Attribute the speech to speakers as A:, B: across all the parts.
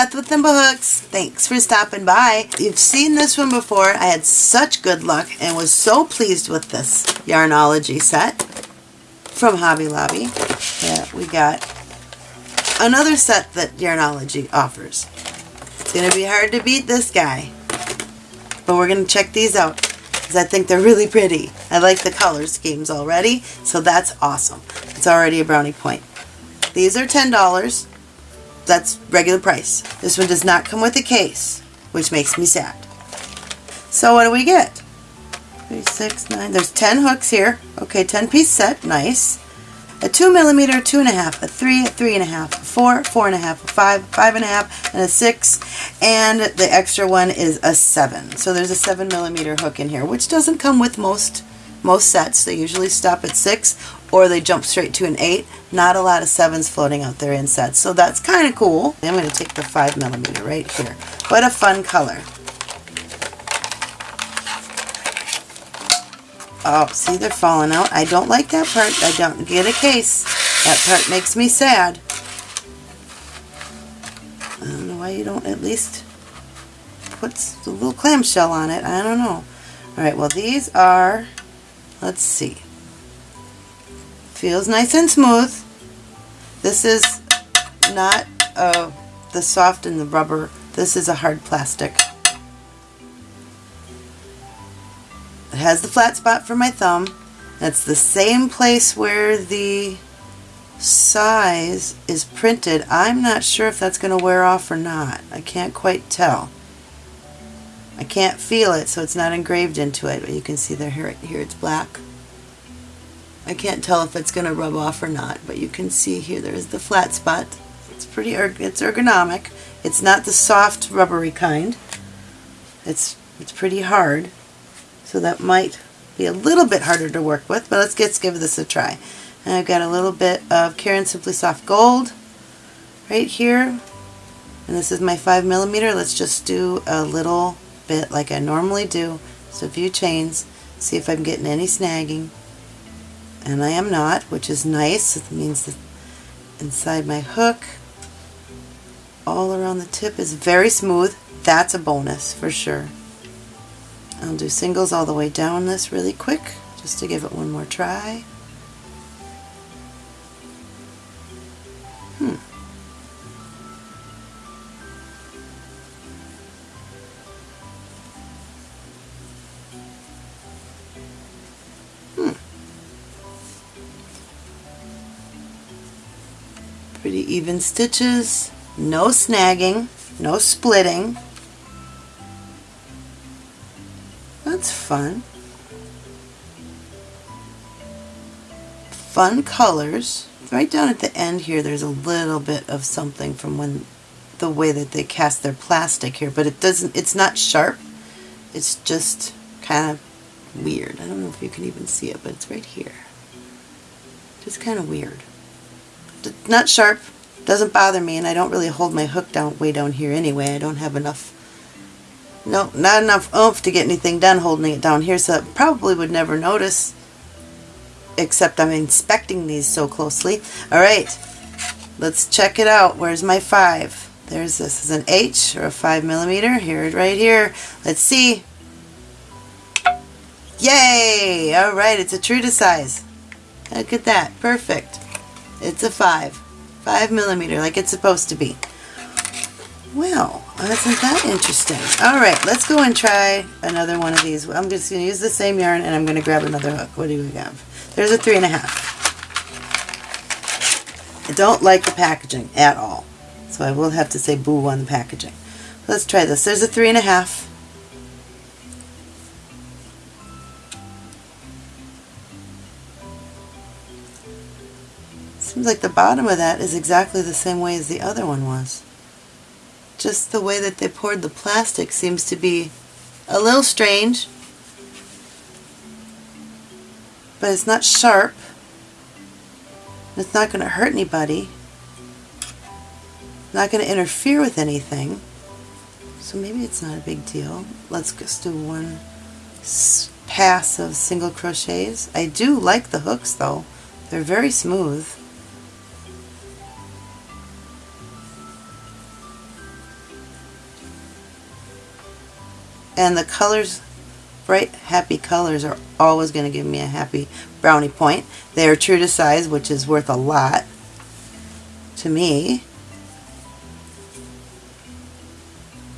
A: Beth with Thimblehooks. Thanks for stopping by. You've seen this one before. I had such good luck and was so pleased with this Yarnology set from Hobby Lobby. that we got another set that Yarnology offers. It's going to be hard to beat this guy. But we're going to check these out because I think they're really pretty. I like the color schemes already, so that's awesome. It's already a brownie point. These are $10. That's regular price. This one does not come with a case, which makes me sad. So what do we get? Three, six, nine. There's 10 hooks here. Okay, 10 piece set. Nice a 2 millimeter, two and a half, a 3, a 3 and a 4, 4.5, a 5, 5 and a half, and a 6, and the extra one is a 7. So there's a 7 millimeter hook in here, which doesn't come with most most sets. They usually stop at 6 or they jump straight to an 8. Not a lot of 7s floating out there in sets, so that's kind of cool. I'm going to take the 5 millimeter right here. What a fun color. Oh, see, they're falling out. I don't like that part. I don't get a case. That part makes me sad. I don't know why you don't at least put a little clamshell on it. I don't know. Alright, well these are, let's see. Feels nice and smooth. This is not uh, the soft and the rubber. This is a hard plastic. It has the flat spot for my thumb. That's the same place where the size is printed. I'm not sure if that's going to wear off or not. I can't quite tell. I can't feel it, so it's not engraved into it, but you can see there here, here it's black. I can't tell if it's going to rub off or not, but you can see here there's the flat spot. It's pretty it's ergonomic. It's not the soft rubbery kind. It's it's pretty hard. So that might be a little bit harder to work with, but let's, get, give this a try. And I've got a little bit of Caron Simply Soft Gold right here. And this is my 5 millimeter. Let's just do a little bit like I normally do. So a few chains, see if I'm getting any snagging. And I am not, which is nice. It means that inside my hook, all around the tip is very smooth. That's a bonus for sure. I'll do singles all the way down this really quick just to give it one more try. Pretty even stitches, no snagging, no splitting. That's fun. Fun colors. Right down at the end here there's a little bit of something from when the way that they cast their plastic here, but it doesn't it's not sharp. It's just kind of weird. I don't know if you can even see it, but it's right here. Just kind of weird. Not sharp, doesn't bother me, and I don't really hold my hook down way down here anyway. I don't have enough no, not enough oomph to get anything done holding it down here, so probably would never notice, except I'm inspecting these so closely. Alright, let's check it out. Where's my 5? There's this is an H or a 5 millimeter. Here, right here. Let's see. Yay! Alright, it's a true to size. Look at that. Perfect. It's a 5. 5 millimeter, like it's supposed to be. Well, isn't that interesting? Alright, let's go and try another one of these. I'm just going to use the same yarn and I'm going to grab another hook. What do we have? There's a three and a half. I don't like the packaging at all. So I will have to say boo on the packaging. Let's try this. There's a three and a half. Seems like the bottom of that is exactly the same way as the other one was just the way that they poured the plastic seems to be a little strange. But it's not sharp. It's not going to hurt anybody. Not going to interfere with anything. So maybe it's not a big deal. Let's just do one pass of single crochets. I do like the hooks though. They're very smooth. And the colors, bright, happy colors are always going to give me a happy brownie point. They are true to size, which is worth a lot to me.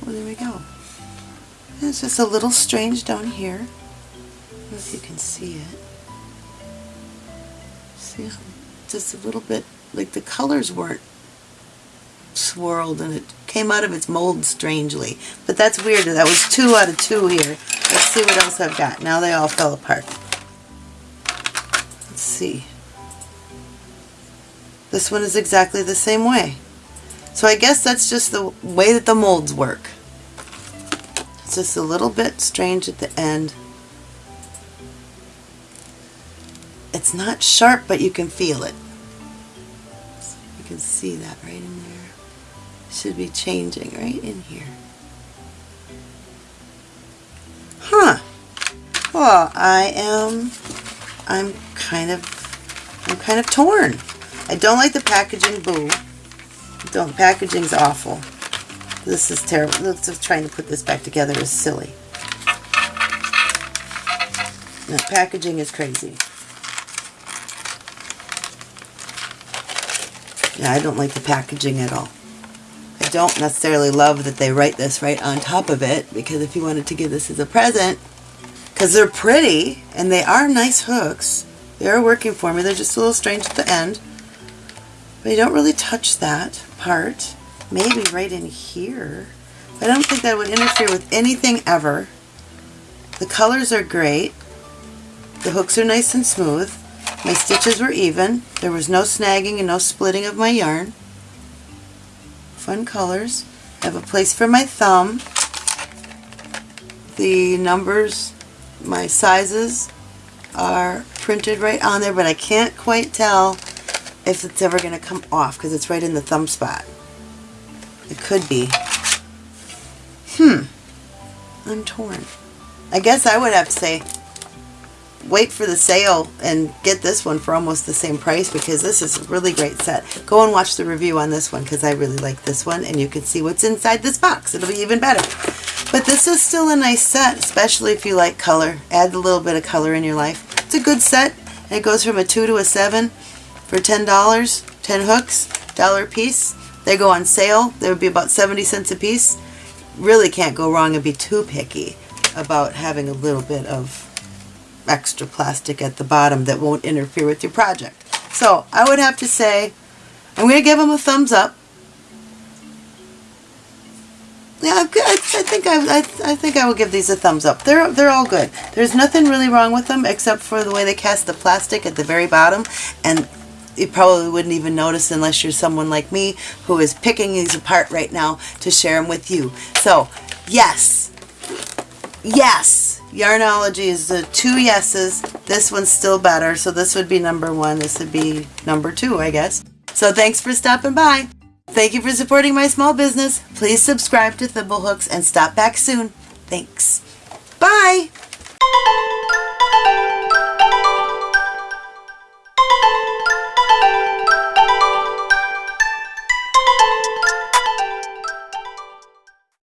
A: Well, there we go. it's just a little strange down here. I don't know if you can see it. See, just a little bit, like the colors weren't swirled and it came out of its mold strangely. But that's weird. That was two out of two here. Let's see what else I've got. Now they all fell apart. Let's see. This one is exactly the same way. So I guess that's just the way that the molds work. It's just a little bit strange at the end. It's not sharp, but you can feel it. You can see that right in there should be changing right in here. Huh. Well, I am, I'm kind of, I'm kind of torn. I don't like the packaging, boo. Don't, packaging's awful. This is terrible. Looks of trying to put this back together is silly. No, packaging is crazy. Yeah, I don't like the packaging at all don't necessarily love that they write this right on top of it because if you wanted to give this as a present, because they're pretty and they are nice hooks, they are working for me. They're just a little strange at the end. But you don't really touch that part. Maybe right in here. I don't think that would interfere with anything ever. The colors are great. The hooks are nice and smooth. My stitches were even. There was no snagging and no splitting of my yarn fun colors. I have a place for my thumb. The numbers, my sizes are printed right on there, but I can't quite tell if it's ever going to come off because it's right in the thumb spot. It could be. Hmm. I'm torn. I guess I would have to say wait for the sale and get this one for almost the same price because this is a really great set. Go and watch the review on this one because I really like this one and you can see what's inside this box. It'll be even better. But this is still a nice set, especially if you like color. Add a little bit of color in your life. It's a good set. It goes from a 2 to a 7 for $10. 10 hooks, dollar piece. They go on sale. They would be about 70 cents a piece. Really can't go wrong and be too picky about having a little bit of extra plastic at the bottom that won't interfere with your project. So I would have to say, I'm going to give them a thumbs up. Yeah, I, I think I, I, I think I will give these a thumbs up. They're they're all good. There's nothing really wrong with them except for the way they cast the plastic at the very bottom, and you probably wouldn't even notice unless you're someone like me who is picking these apart right now to share them with you. So, yes, yes, Yarnology is the two yeses. This one's still better, so this would be number one. This would be number two, I guess. So thanks for stopping by. Thank you for supporting my small business. Please subscribe to Thimblehooks and stop back soon. Thanks. Bye!